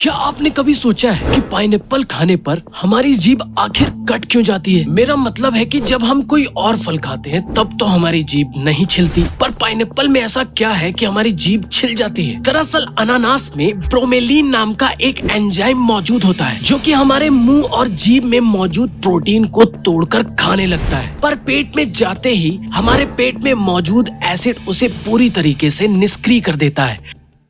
क्या आपने कभी सोचा है कि पाइनएप्पल खाने पर हमारी जीभ आखिर कट क्यों जाती है? मेरा मतलब है कि जब हम कोई और फल खाते हैं, तब तो हमारी जीभ नहीं छिलती। पर पाइनएप्पल में ऐसा क्या है कि हमारी जीभ छिल जाती है? दरअसल, अनानास में ब्रोमेलिन नाम का एक एंजाइम मौजूद होता है, जो कि हमारे मुँह और जीभ में मौजूद प्रोटीन को तोड़कर खाने लगता है। पर पेट में जाते ही हमारे पेट में मौजूद एसिड उसे पूरी तरीके से निष्क्रिय कर देता है।